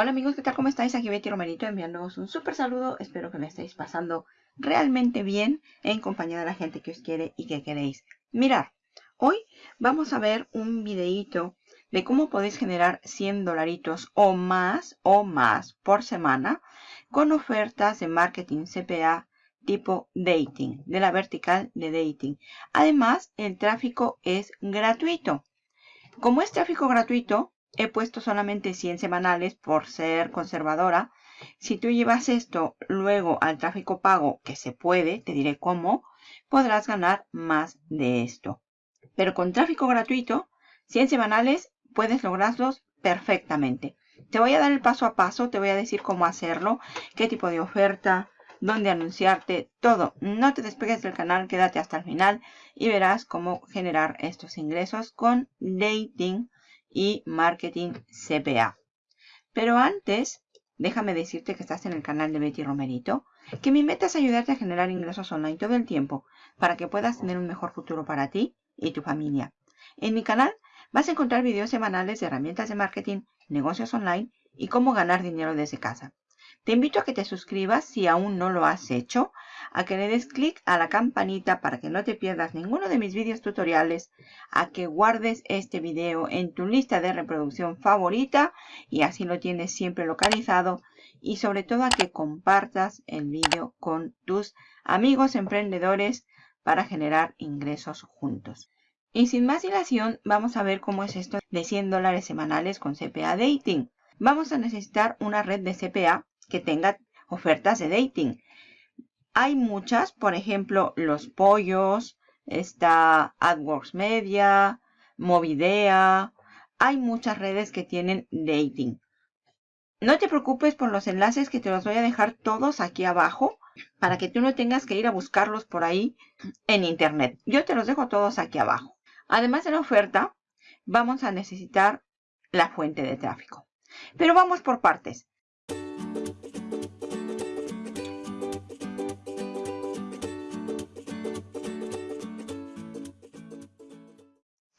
Hola amigos, ¿qué tal? ¿Cómo estáis? Aquí Betty Romerito enviándoos un súper saludo. Espero que me estéis pasando realmente bien en compañía de la gente que os quiere y que queréis. Mirar, hoy vamos a ver un videíto de cómo podéis generar 100 dolaritos o más o más por semana con ofertas de marketing CPA tipo dating, de la vertical de dating. Además, el tráfico es gratuito. Como es tráfico gratuito, he puesto solamente 100 semanales por ser conservadora. Si tú llevas esto luego al tráfico pago, que se puede, te diré cómo, podrás ganar más de esto. Pero con tráfico gratuito, 100 semanales, puedes lograrlos perfectamente. Te voy a dar el paso a paso, te voy a decir cómo hacerlo, qué tipo de oferta, dónde anunciarte, todo. No te despegues del canal, quédate hasta el final y verás cómo generar estos ingresos con dating y marketing CPA. Pero antes, déjame decirte que estás en el canal de Betty Romerito, que mi meta es ayudarte a generar ingresos online todo el tiempo para que puedas tener un mejor futuro para ti y tu familia. En mi canal vas a encontrar videos semanales de herramientas de marketing, negocios online y cómo ganar dinero desde casa. Te invito a que te suscribas si aún no lo has hecho, a que le des clic a la campanita para que no te pierdas ninguno de mis vídeos tutoriales, a que guardes este video en tu lista de reproducción favorita y así lo tienes siempre localizado y sobre todo a que compartas el vídeo con tus amigos emprendedores para generar ingresos juntos. Y sin más dilación, vamos a ver cómo es esto de 100 dólares semanales con CPA Dating. Vamos a necesitar una red de CPA que tenga ofertas de dating. Hay muchas, por ejemplo, Los Pollos, está AdWorks Media, Movidea. Hay muchas redes que tienen dating. No te preocupes por los enlaces que te los voy a dejar todos aquí abajo para que tú no tengas que ir a buscarlos por ahí en internet. Yo te los dejo todos aquí abajo. Además de la oferta, vamos a necesitar la fuente de tráfico. Pero vamos por partes.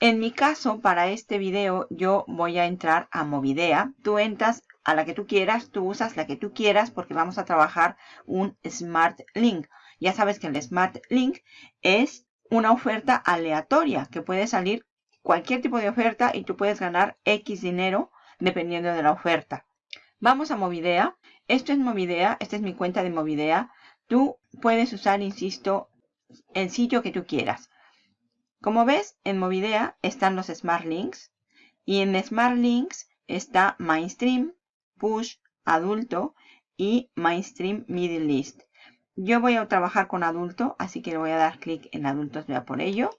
En mi caso, para este video, yo voy a entrar a Movidea. Tú entras a la que tú quieras, tú usas la que tú quieras porque vamos a trabajar un Smart Link. Ya sabes que el Smart Link es una oferta aleatoria que puede salir cualquier tipo de oferta y tú puedes ganar X dinero dependiendo de la oferta. Vamos a Movidea. Esto es Movidea. Esta es mi cuenta de Movidea. Tú puedes usar, insisto, el sitio que tú quieras. Como ves, en Movidea están los Smart Links y en Smart Links está Mainstream, Push, Adulto y Mainstream Middle East. Yo voy a trabajar con adulto, así que le voy a dar clic en adultos, vea por ello.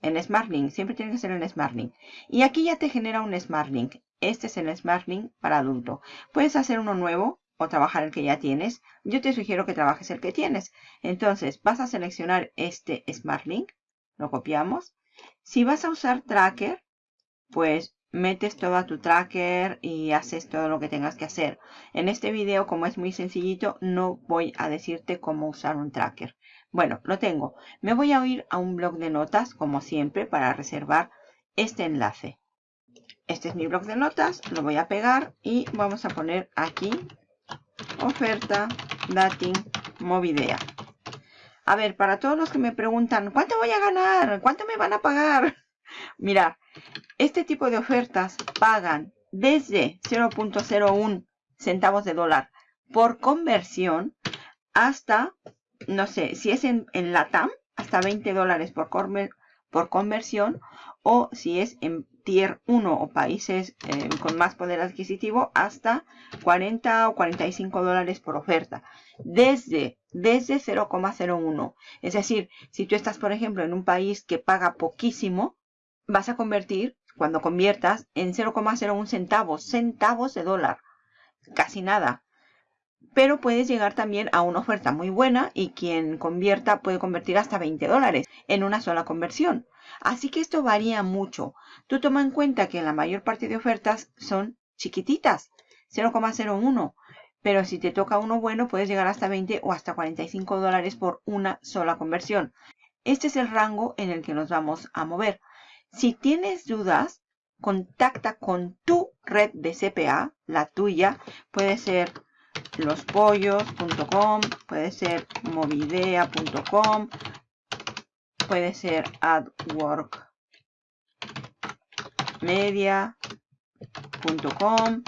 En Smart Link, siempre tiene que ser en Smart Link. Y aquí ya te genera un Smart Link. Este es el Smart Link para adulto. Puedes hacer uno nuevo o trabajar el que ya tienes. Yo te sugiero que trabajes el que tienes. Entonces vas a seleccionar este Smart Link lo copiamos. Si vas a usar tracker, pues metes todo tu tracker y haces todo lo que tengas que hacer. En este video, como es muy sencillito, no voy a decirte cómo usar un tracker. Bueno, lo tengo. Me voy a ir a un blog de notas, como siempre, para reservar este enlace. Este es mi blog de notas, lo voy a pegar y vamos a poner aquí oferta dating movidea. A ver, para todos los que me preguntan, ¿cuánto voy a ganar? ¿Cuánto me van a pagar? Mira, este tipo de ofertas pagan desde 0.01 centavos de dólar por conversión hasta, no sé, si es en, en LATAM, hasta 20 dólares por, por conversión o si es en tier 1 o países eh, con más poder adquisitivo hasta 40 o 45 dólares por oferta desde desde 0,01 es decir si tú estás por ejemplo en un país que paga poquísimo vas a convertir cuando conviertas en 0,01 centavos centavos de dólar casi nada pero puedes llegar también a una oferta muy buena y quien convierta puede convertir hasta 20 dólares en una sola conversión. Así que esto varía mucho. Tú toma en cuenta que la mayor parte de ofertas son chiquititas, 0,01. Pero si te toca uno bueno, puedes llegar hasta 20 o hasta 45 dólares por una sola conversión. Este es el rango en el que nos vamos a mover. Si tienes dudas, contacta con tu red de CPA, la tuya, puede ser lospollos.com, puede ser movidea.com, puede ser adworkmedia.com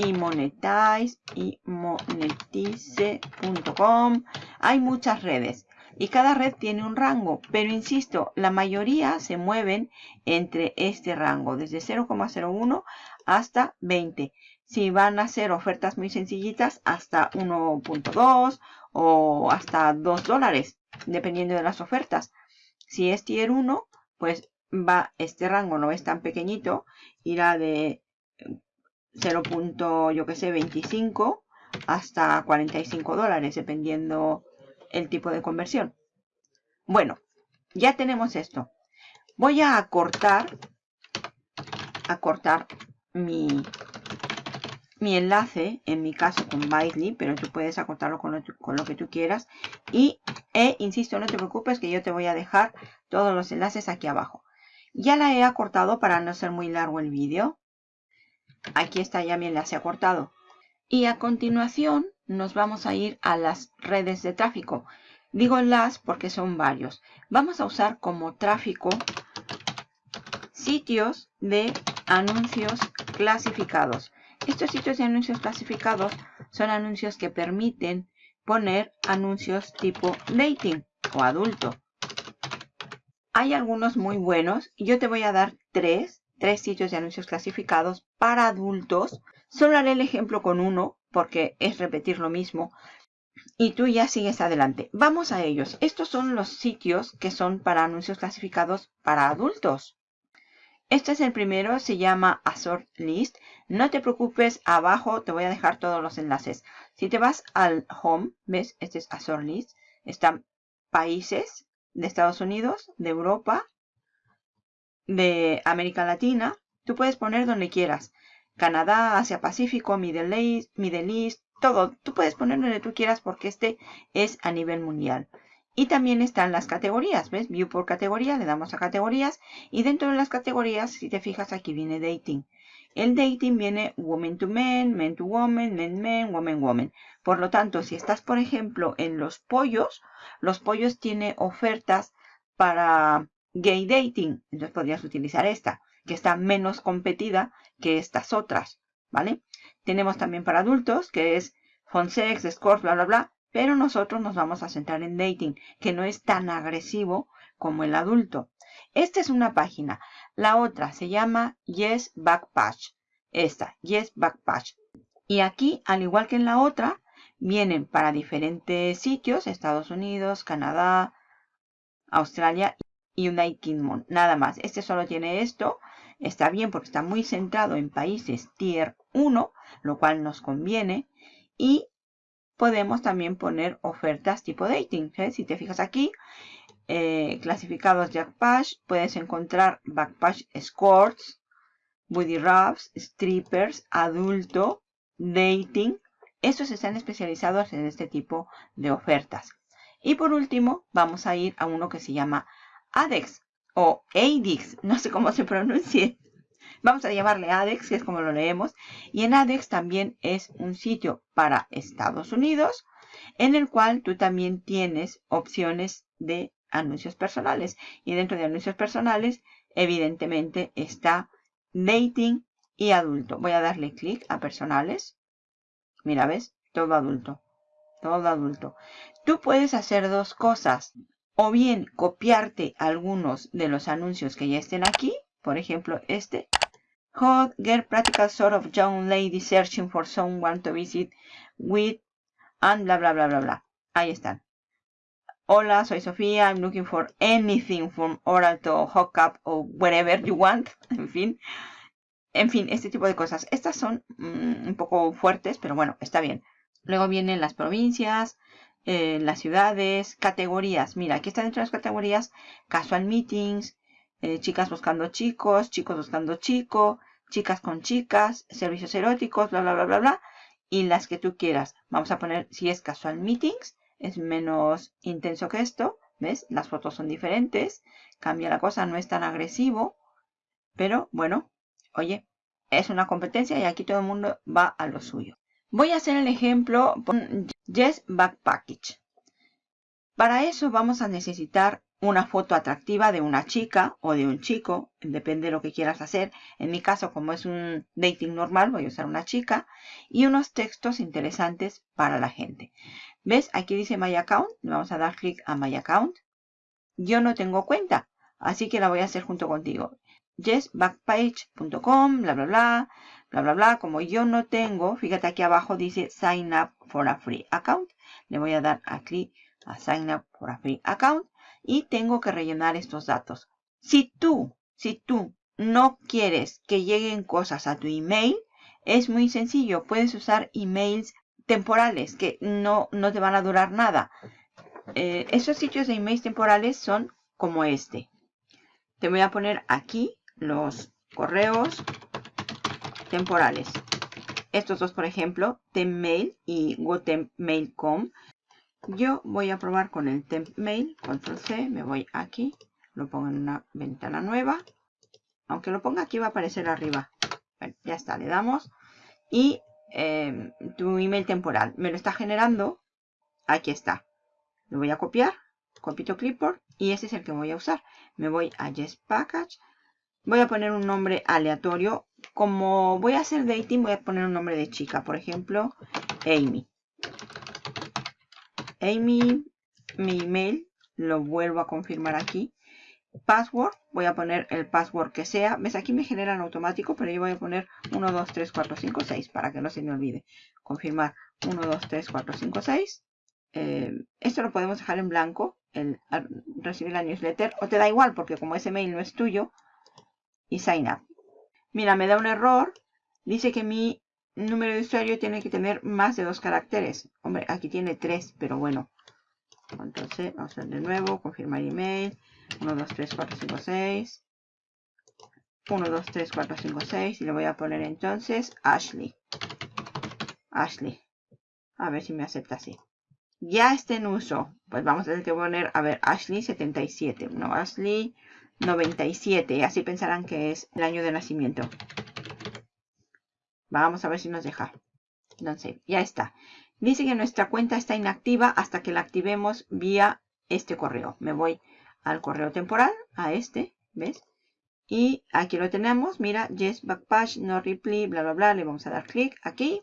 y monetize y monetize.com. Hay muchas redes y cada red tiene un rango, pero insisto, la mayoría se mueven entre este rango, desde 0,01 hasta 20. Si van a ser ofertas muy sencillitas, hasta 1.2 o hasta 2 dólares, dependiendo de las ofertas. Si es tier 1, pues va este rango, no es tan pequeñito, irá de 0. yo que sé, 25 hasta 45 dólares, dependiendo el tipo de conversión. Bueno, ya tenemos esto. Voy a cortar, a cortar mi, mi enlace, en mi caso con Bitly, pero tú puedes acortarlo con lo, con lo que tú quieras. Y, e, insisto, no te preocupes que yo te voy a dejar todos los enlaces aquí abajo. Ya la he acortado para no ser muy largo el vídeo. Aquí está ya mi enlace acortado. Y a continuación nos vamos a ir a las redes de tráfico. Digo las porque son varios. Vamos a usar como tráfico sitios de anuncios clasificados. Estos sitios de anuncios clasificados son anuncios que permiten poner anuncios tipo dating o adulto. Hay algunos muy buenos. Yo te voy a dar tres, tres sitios de anuncios clasificados para adultos. Solo haré el ejemplo con uno porque es repetir lo mismo. Y tú ya sigues adelante. Vamos a ellos. Estos son los sitios que son para anuncios clasificados para adultos. Este es el primero, se llama Assort List. No te preocupes, abajo te voy a dejar todos los enlaces. Si te vas al Home, ¿ves? Este es Assort List. Están países de Estados Unidos, de Europa, de América Latina. Tú puedes poner donde quieras. Canadá, Asia Pacífico, Middle East, Middle East, todo. Tú puedes poner donde tú quieras porque este es a nivel mundial. Y también están las categorías, ¿ves? View por categoría, le damos a categorías. Y dentro de las categorías, si te fijas, aquí viene dating. El dating viene woman to men, men to woman, men men, woman woman. Por lo tanto, si estás, por ejemplo, en los pollos, los pollos tiene ofertas para gay dating. Entonces podrías utilizar esta que está menos competida que estas otras, ¿vale? Tenemos también para adultos, que es sex, Scores, bla, bla, bla. Pero nosotros nos vamos a centrar en dating, que no es tan agresivo como el adulto. Esta es una página. La otra se llama Yes Backpatch. Esta, Yes Backpatch. Y aquí, al igual que en la otra, vienen para diferentes sitios, Estados Unidos, Canadá, Australia y United Kingdom. Nada más. Este solo tiene esto Está bien porque está muy centrado en países tier 1, lo cual nos conviene. Y podemos también poner ofertas tipo dating. ¿eh? Si te fijas aquí, eh, clasificados Jackpatch, puedes encontrar Backpatch Escorts, Booty Rubs, Strippers, Adulto, Dating. Estos están especializados en este tipo de ofertas. Y por último, vamos a ir a uno que se llama ADEX o ADEX, no sé cómo se pronuncie. Vamos a llamarle ADEX, que es como lo leemos. Y en ADEX también es un sitio para Estados Unidos, en el cual tú también tienes opciones de anuncios personales. Y dentro de anuncios personales, evidentemente, está dating y adulto. Voy a darle clic a personales. Mira, ¿ves? Todo adulto. Todo adulto. Tú puedes hacer dos cosas o bien copiarte algunos de los anuncios que ya estén aquí. Por ejemplo, este. Hot, get practical sort of young lady searching for someone to visit with and bla bla bla bla bla. Ahí están. Hola, soy Sofía. I'm looking for anything from oral to hook up or whatever you want. En fin. En fin, este tipo de cosas. Estas son mm, un poco fuertes, pero bueno, está bien. Luego vienen las provincias, eh, las ciudades, categorías. Mira, aquí están dentro de las categorías casual meetings, eh, chicas buscando chicos, chicos buscando chico, chicas con chicas, servicios eróticos, bla, bla, bla, bla, bla. Y las que tú quieras. Vamos a poner si es casual meetings, es menos intenso que esto. ¿Ves? Las fotos son diferentes. Cambia la cosa, no es tan agresivo. Pero bueno, oye, es una competencia y aquí todo el mundo va a lo suyo. Voy a hacer el ejemplo Yes Back Package. Para eso vamos a necesitar una foto atractiva de una chica o de un chico, depende de lo que quieras hacer. En mi caso, como es un dating normal, voy a usar una chica y unos textos interesantes para la gente. ¿Ves? Aquí dice My Account. Vamos a dar clic a My Account. Yo no tengo cuenta, así que la voy a hacer junto contigo. yesbackpage.com, bla, bla, bla, bla, bla, bla. Como yo no tengo, fíjate aquí abajo dice Sign up for a free account. Le voy a dar a a Sign up for a free account y tengo que rellenar estos datos. Si tú, si tú no quieres que lleguen cosas a tu email, es muy sencillo. Puedes usar emails temporales que no, no te van a durar nada. Eh, esos sitios de emails temporales son como este. Te voy a poner aquí los correos temporales. Estos dos, por ejemplo, Tempmail y GoTempMail.com yo voy a probar con el temp mail, control C, me voy aquí, lo pongo en una ventana nueva. Aunque lo ponga aquí va a aparecer arriba. ya está, le damos. Y em, tu email temporal me lo está generando. Aquí está. Lo voy a copiar, copito clipboard y ese es el que voy a usar. Me voy a Yes Package. Voy a poner un nombre aleatorio. Como voy a hacer dating, voy a poner un nombre de chica. Por ejemplo, Amy. Amy, mi email, lo vuelvo a confirmar aquí. Password, voy a poner el password que sea. ¿Ves? Aquí me generan automático, pero yo voy a poner 1, 2, 3, 4, 5, 6 para que no se me olvide. Confirmar 1, 2, 3, 4, 5, 6. esto lo podemos dejar en blanco, el, recibir la newsletter, o te da igual porque como ese mail no es tuyo, y sign up. Mira, me da un error, dice que mi número de usuario tiene que tener más de dos caracteres. Hombre, aquí tiene tres, pero bueno. Entonces, vamos a hacer de nuevo, confirmar email. 1, 2, 3, 4, 5, 6. 1, 2, 3, 4, 5, 6. Y le voy a poner entonces Ashley. Ashley. A ver si me acepta así. Ya está en uso. Pues vamos a tener que poner, a ver, Ashley 77. No, Ashley 97. Así pensarán que es el año de nacimiento. Vamos a ver si nos deja. Entonces, ya está. Dice que nuestra cuenta está inactiva hasta que la activemos vía este correo. Me voy al correo temporal, a este, ¿ves? Y aquí lo tenemos, mira, yes, backpage, no reply, bla, bla, bla. Le vamos a dar clic aquí.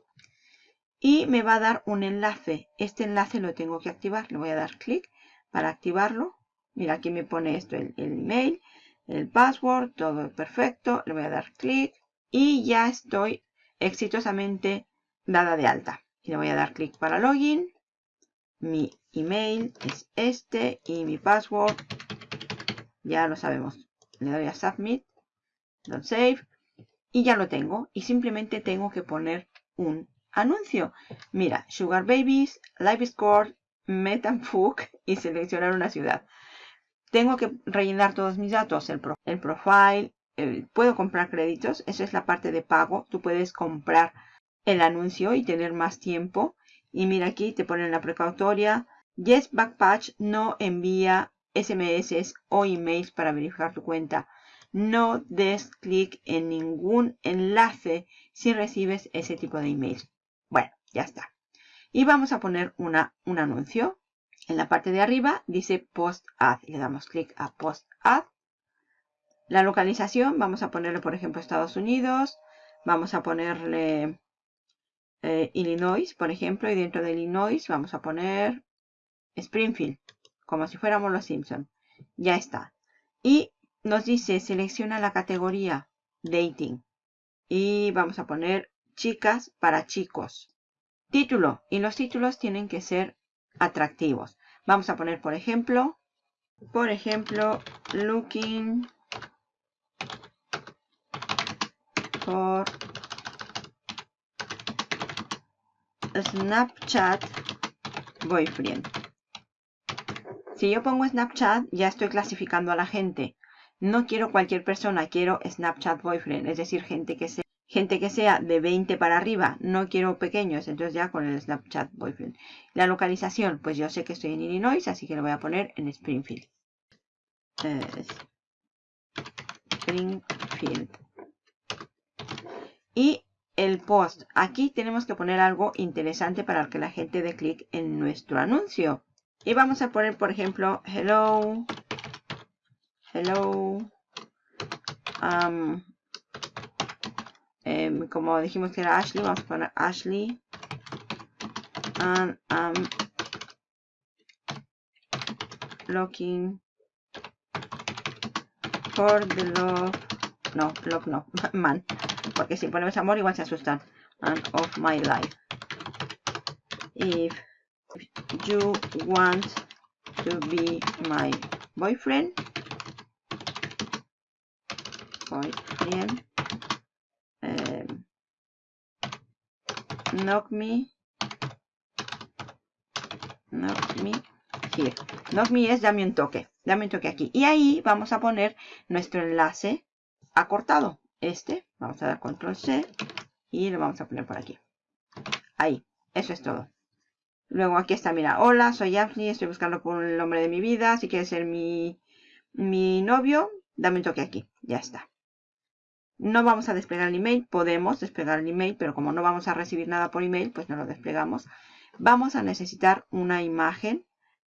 Y me va a dar un enlace. Este enlace lo tengo que activar. Le voy a dar clic para activarlo. Mira, aquí me pone esto, el, el email, el password, todo perfecto. Le voy a dar clic. Y ya estoy exitosamente dada de alta. Y le voy a dar clic para login. Mi email es este y mi password ya lo sabemos. Le doy a submit, don't save y ya lo tengo. Y simplemente tengo que poner un anuncio. Mira, Sugar Babies, Live Score, Metanfook y seleccionar una ciudad. Tengo que rellenar todos mis datos, el, el profile, puedo comprar créditos. Esa es la parte de pago. Tú puedes comprar el anuncio y tener más tiempo. Y mira aquí, te ponen la precautoria. Yes Backpatch no envía SMS o emails para verificar tu cuenta. No des clic en ningún enlace si recibes ese tipo de emails. Bueno, ya está. Y vamos a poner una, un anuncio. En la parte de arriba dice Post Ad. Le damos clic a Post Ad. La localización, vamos a ponerle, por ejemplo, Estados Unidos. Vamos a ponerle eh, Illinois, por ejemplo. Y dentro de Illinois vamos a poner Springfield, como si fuéramos los Simpson. Ya está. Y nos dice, selecciona la categoría Dating. Y vamos a poner chicas para chicos. Título. Y los títulos tienen que ser atractivos. Vamos a poner, por ejemplo, por ejemplo, Looking por Snapchat Boyfriend. Si yo pongo Snapchat, ya estoy clasificando a la gente. No quiero cualquier persona, quiero Snapchat Boyfriend. Es decir, gente que sea, gente que sea de 20 para arriba. No quiero pequeños, entonces ya con el Snapchat Boyfriend. La localización, pues yo sé que estoy en Illinois, así que lo voy a poner en Springfield. Springfield. Y el post. Aquí tenemos que poner algo interesante para que la gente dé clic en nuestro anuncio. Y vamos a poner, por ejemplo, hello, hello, um, em, como dijimos que era Ashley, vamos a poner Ashley, and um, looking for the love, no, love no, man, porque si ponemos amor igual se asustan, and of my life. If you want to be my boyfriend, boyfriend, um, knock me, knock me here. Knock me es dame un toque, dame un toque aquí. Y ahí vamos a poner nuestro enlace acortado. Este, vamos a dar control C y lo vamos a poner por aquí. Ahí, eso es todo. Luego aquí está, mira, hola, soy Ashley, estoy buscando por el hombre de mi vida. Si quieres ser mi, mi novio, dame un toque aquí. Ya está. No vamos a desplegar el email, podemos desplegar el email, pero como no vamos a recibir nada por email, pues no lo desplegamos. Vamos a necesitar una imagen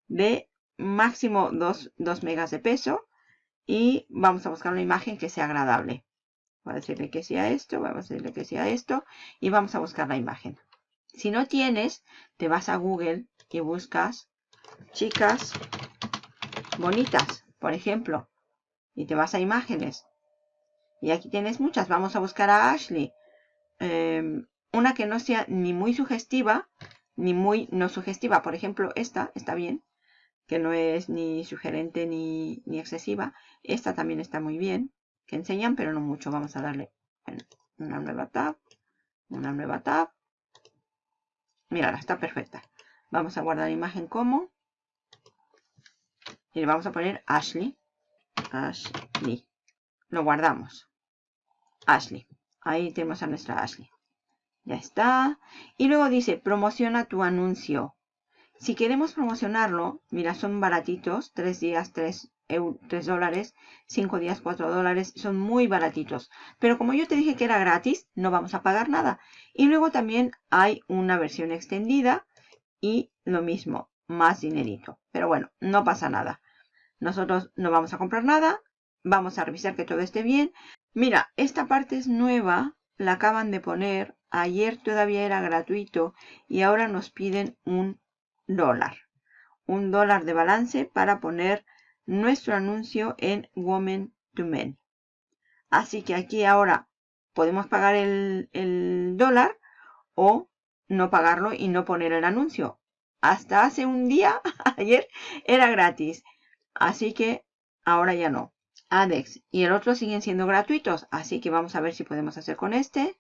de máximo 2, 2 megas de peso y vamos a buscar una imagen que sea agradable. Voy a decirle que sea esto, vamos a decirle que sea esto y vamos a buscar la imagen. Si no tienes, te vas a Google y buscas chicas bonitas, por ejemplo. Y te vas a imágenes. Y aquí tienes muchas. Vamos a buscar a Ashley. Em, una que no sea ni muy sugestiva, ni muy no sugestiva. Por ejemplo, esta está bien. Que no es ni sugerente ni, ni excesiva. Esta también está muy bien. Que enseñan, pero no mucho. Vamos a darle una nueva tab. Una nueva tab. Mírala, está perfecta. Vamos a guardar imagen como. Y le vamos a poner Ashley. Ashley. Lo guardamos. Ashley. Ahí tenemos a nuestra Ashley. Ya está. Y luego dice, promociona tu anuncio. Si queremos promocionarlo, mira, son baratitos. 3 días, 3, 3 dólares. 5 días, 4 dólares. Son muy baratitos. Pero como yo te dije que era gratis, no vamos a pagar nada. Y luego también hay una versión extendida. Y lo mismo, más dinerito. Pero bueno, no pasa nada. Nosotros no vamos a comprar nada. Vamos a revisar que todo esté bien. Mira, esta parte es nueva. La acaban de poner. Ayer todavía era gratuito. Y ahora nos piden un dólar. Un dólar de balance para poner nuestro anuncio en Women to Men. Así que aquí ahora podemos pagar el, el dólar o no pagarlo y no poner el anuncio. Hasta hace un día, ayer, era gratis. Así que ahora ya no. ADEX y el otro siguen siendo gratuitos. Así que vamos a ver si podemos hacer con este.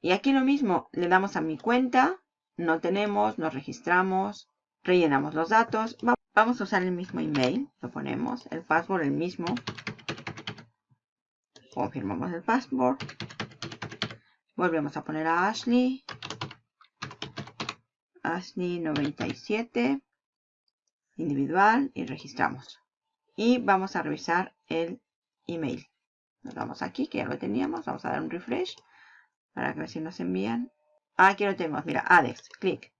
Y aquí lo mismo, le damos a mi cuenta. No tenemos, nos registramos, rellenamos los datos. Vamos a usar el mismo email. Lo ponemos, el password el mismo. Confirmamos el password. Volvemos a poner a Ashley. Ashley 97. Individual y registramos. Y vamos a revisar el email. Nos vamos aquí, que ya lo teníamos. Vamos a dar un refresh para que ver si nos envían. Aquí lo tenemos, mira, Alex, clic.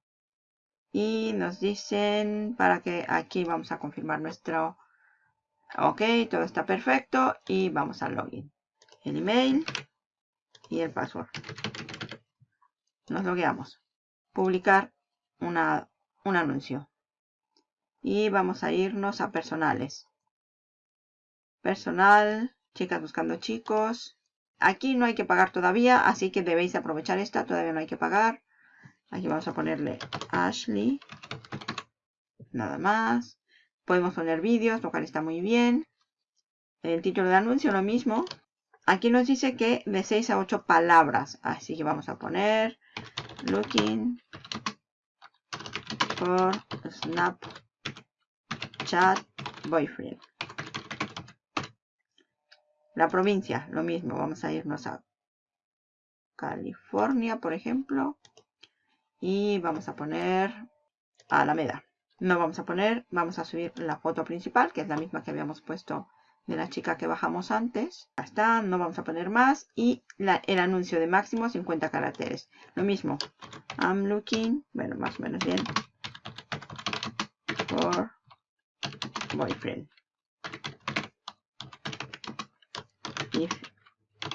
Y nos dicen para que aquí vamos a confirmar nuestro... Ok, todo está perfecto. Y vamos al login. El email y el password. Nos logueamos. Publicar una, un anuncio. Y vamos a irnos a personales. Personal, chicas buscando chicos. Aquí no hay que pagar todavía, así que debéis aprovechar esta. Todavía no hay que pagar. Aquí vamos a ponerle Ashley. Nada más. Podemos poner vídeos, lo cual está muy bien. El título de anuncio, lo mismo. Aquí nos dice que de 6 a 8 palabras. Así que vamos a poner Looking for Snapchat Boyfriend. La provincia, lo mismo. Vamos a irnos a California, por ejemplo. Y vamos a poner Alameda. No vamos a poner, vamos a subir la foto principal, que es la misma que habíamos puesto de la chica que bajamos antes. Ya está, no vamos a poner más. Y el anuncio de máximo 50 caracteres. Lo mismo. I'm looking, bueno, más o menos bien. For boyfriend. If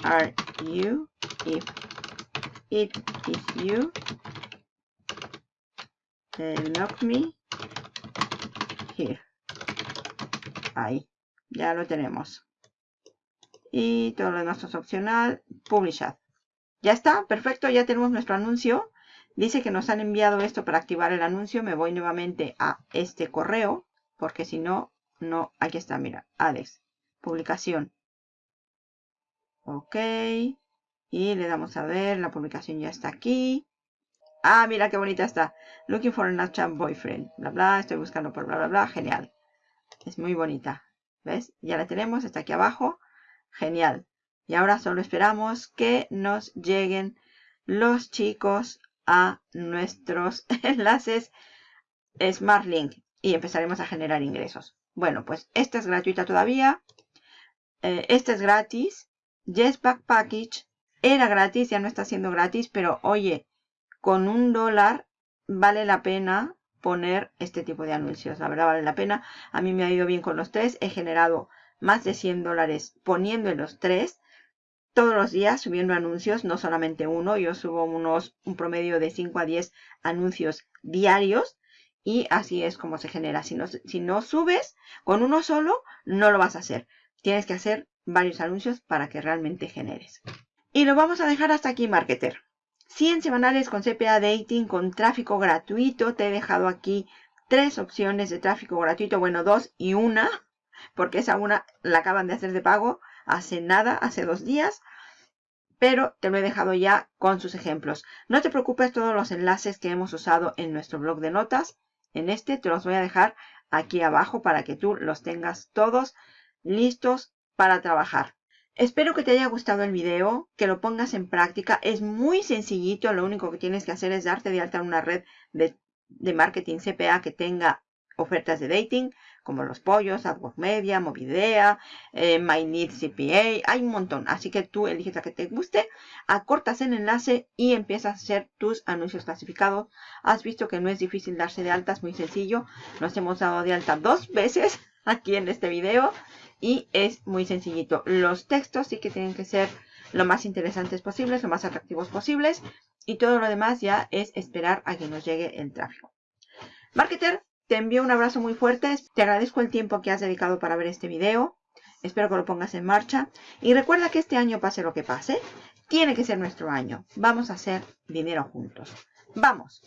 are you, if it is you, lock me here. Ahí. Ya lo tenemos. Y todo lo demás es opcional. Publish ad. Ya está, perfecto, ya tenemos nuestro anuncio. Dice que nos han enviado esto para activar el anuncio. Me voy nuevamente a este correo, porque si no, no, aquí está, mira, Alex, publicación. Ok, y le damos a ver, la publicación ya está aquí. Ah, mira qué bonita está. Looking for a Snapchat boyfriend. Bla, bla, estoy buscando por bla, bla, bla. Genial. Es muy bonita. ¿Ves? Ya la tenemos, está aquí abajo. Genial. Y ahora solo esperamos que nos lleguen los chicos a nuestros enlaces SmartLink y empezaremos a generar ingresos. Bueno, pues esta es gratuita todavía. Eh, esta es gratis. Jetpack Package era gratis, ya no está siendo gratis, pero oye, con un dólar vale la pena poner este tipo de anuncios. La verdad vale la pena. A mí me ha ido bien con los tres. He generado más de 100 dólares poniendo en los tres. Todos los días subiendo anuncios, no solamente uno. Yo subo unos, un promedio de 5 a 10 anuncios diarios. Y así es como se genera. Si no, si no subes con uno solo, no lo vas a hacer. Tienes que hacer varios anuncios para que realmente generes. Y lo vamos a dejar hasta aquí, marketer. 100 semanales con CPA Dating con tráfico gratuito. Te he dejado aquí tres opciones de tráfico gratuito. Bueno, dos y una, porque esa una la acaban de hacer de pago hace nada, hace dos días. Pero te lo he dejado ya con sus ejemplos. No te preocupes, todos los enlaces que hemos usado en nuestro blog de notas, en este te los voy a dejar aquí abajo para que tú los tengas todos listos para trabajar. Espero que te haya gustado el video, que lo pongas en práctica. Es muy sencillito, lo único que tienes que hacer es darte de alta en una red de, marketing CPA que tenga ofertas de dating, como los pollos, AdWords Media, Movidea, eh, My CPA, hay un montón. Así que tú eliges la que te guste, acortas el enlace y empiezas a hacer tus anuncios clasificados. Has visto que no es difícil darse de alta, es muy sencillo. Nos hemos dado de alta dos veces aquí en este video y es muy sencillito. Los textos sí que tienen que ser lo más interesantes posibles, lo más atractivos posibles y todo lo demás ya es esperar a que nos llegue el tráfico. Marketer, te envío un abrazo muy fuerte. Te agradezco el tiempo que has dedicado para ver este video. Espero que lo pongas en marcha. Y recuerda que este año, pase lo que pase, tiene que ser nuestro año. Vamos a hacer dinero juntos. ¡Vamos!